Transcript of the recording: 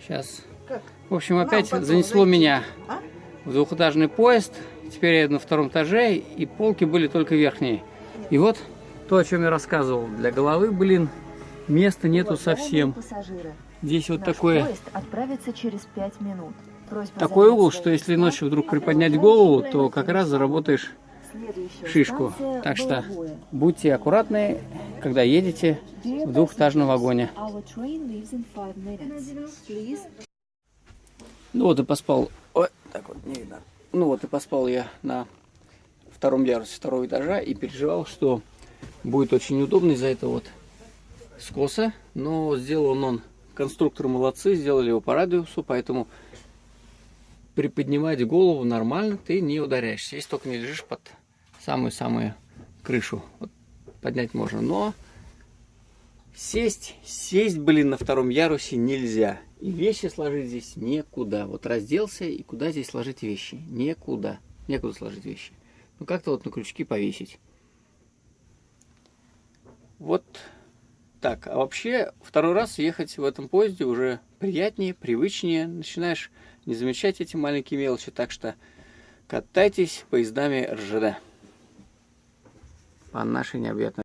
Сейчас. Как? В общем, опять потом занесло зайти. меня А? в двухэтажный поезд. Теперь я на втором этаже, и полки были только верхние. И вот то, о чем я рассказывал. Для головы, блин, места нету совсем. Пассажиры. Здесь вот Наш такое, поезд отправится через 5 минут. Просьба такой угол, что если ночью вдруг приподнять голову, то как раз заработаешь шишку. Так что будьте аккуратны, когда едете в двухэтажном вагоне. Ну вот и поспал. Ой, так вот не видно. Ну вот и поспал я на втором ярусе второго этажа и переживал, что будет очень удобно из-за этого вот скоса. Но сделал он, конструктор молодцы, сделали его по радиусу, поэтому приподнимать голову нормально ты не ударяешься. Если только не лежишь под самую-самую крышу. Вот поднять можно, но сесть, сесть, блин, на втором ярусе нельзя. И вещи сложить здесь некуда. Вот разделся, и куда здесь сложить вещи? Некуда. Некуда сложить вещи. Ну, как-то вот на крючки повесить. Вот так. А вообще, второй раз ехать в этом поезде уже приятнее, привычнее. Начинаешь не замечать эти маленькие мелочи. Так что катайтесь поездами РЖД. По нашей необъятной